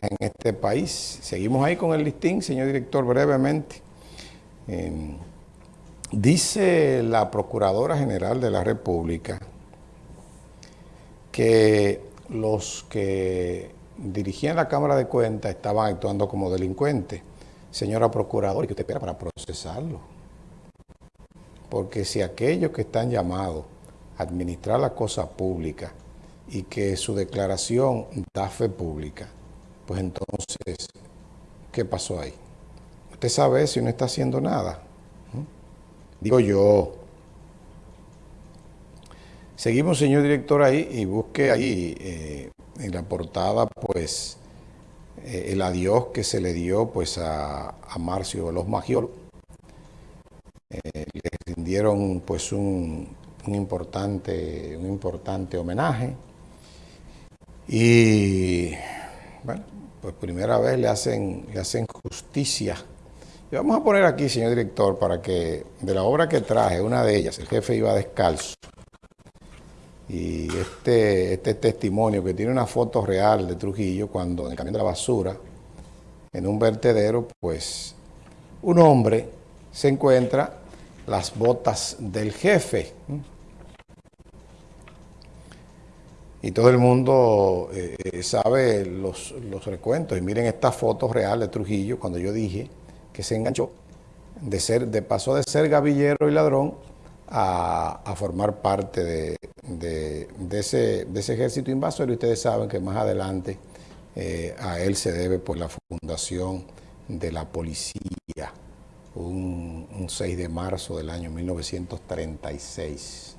en este país. Seguimos ahí con el listín, señor director, brevemente. dice la Procuradora General de la República que los que dirigían la Cámara de Cuentas estaban actuando como delincuentes. Señora Procuradora, ¿y qué usted espera para procesarlo? Porque si aquellos que están llamados a administrar la cosa pública y que su declaración da fe pública, pues entonces, ¿qué pasó ahí? Usted sabe si no está haciendo nada. Digo yo. Seguimos, señor director, ahí y busque ahí eh, en la portada, pues, eh, el adiós que se le dio pues a, a Marcio Los Magiolos. Eh, le rindieron pues un, un, importante, un importante homenaje y bueno, pues primera vez le hacen, le hacen justicia. Y vamos a poner aquí, señor director, para que de la obra que traje, una de ellas, el jefe iba descalzo, y este, este testimonio que tiene una foto real de Trujillo cuando en el camión de la basura, en un vertedero, pues un hombre se encuentra las botas del jefe. Y todo el mundo eh, sabe los, los, recuentos. Y miren esta foto real de Trujillo cuando yo dije que se enganchó, de ser, de pasó de ser gavillero y ladrón a, formar parte de, ese, ejército invasor y ustedes saben que más adelante eh, a él se debe por la fundación de la policía, un, 6 de marzo del año 1936.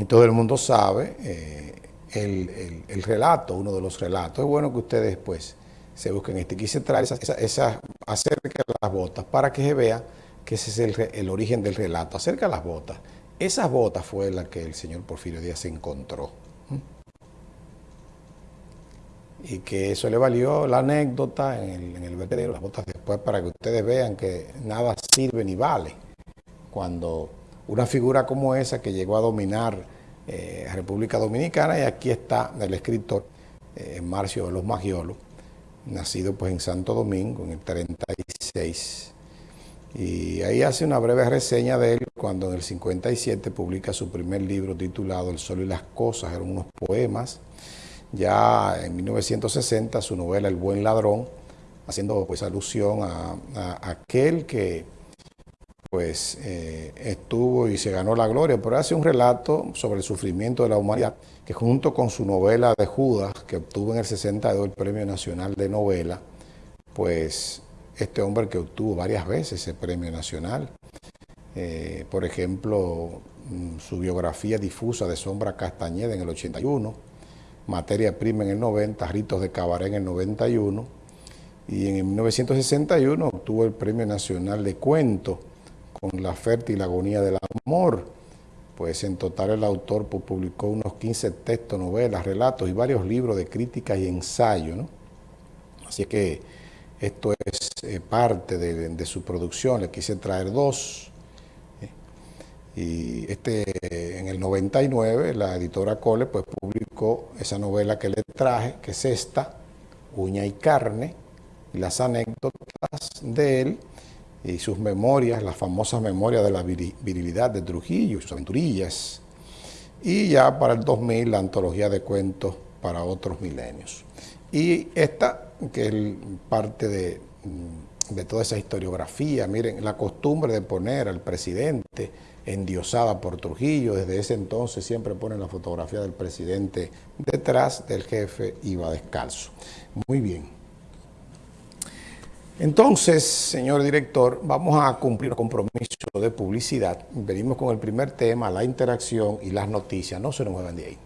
Y todo el mundo sabe eh, el, relato, uno de los relatos. Es bueno que ustedes pues se busquen este. Quise traer esa, esa, acerca de las botas para que se vea que ese es el, origen del relato, acerca las botas. Esas botas fue la que el señor Porfirio Díaz encontró. Y que eso le valió la anécdota en el, en vertedero, las botas después, para que ustedes vean que nada sirve ni vale. Cuando una figura como esa que llegó a dominar eh, República Dominicana, y aquí está el escritor eh, Marcio de los Magiolos, nacido pues en Santo Domingo en el 36, y ahí hace una breve reseña de él cuando en el 57 publica su primer libro titulado El Sol y las Cosas, eran unos poemas. Ya en 1960 su novela El Buen Ladrón, haciendo pues alusión a, aquel que pues eh, estuvo y se ganó la gloria, pero hace un relato sobre el sufrimiento de la humanidad, que junto con su novela de Judas, que obtuvo en el 62 el Premio Nacional de Novela, pues este hombre que obtuvo varias veces ese premio nacional. Eh, por ejemplo, mm, su biografía difusa de Sombra Castañeda en el 81, Materia Prima en el 90, Ritos de Cabaret en el 91, y en 1961 obtuvo el Premio Nacional de Cuento con La fértil agonía del amor. Pues en total el autor publicó unos 15 textos, novelas, relatos y varios libros de crítica y ensayo. Así que esto es eh, parte de, su producción, le quise traer dos. Eh, y este, en el 99, la editora Cole pues, publicó esa novela que le traje, que es esta, Uña y Carne, y las anécdotas de él y sus memorias, las famosas memorias de la virilidad de Trujillo y sus aventurillas. Y ya para el 2000, la antología de cuentos para otros milenios. Y esta que es parte de, mm, de toda esa historiografía. Miren, la costumbre de poner al presidente endiosada por Trujillo, desde ese entonces siempre ponen la fotografía del presidente detrás del jefe, iba descalzo. Muy bien. Entonces, señor director, vamos a cumplir un compromiso de publicidad. Venimos con el primer tema, la interacción y las noticias. No se nos muevan de ahí.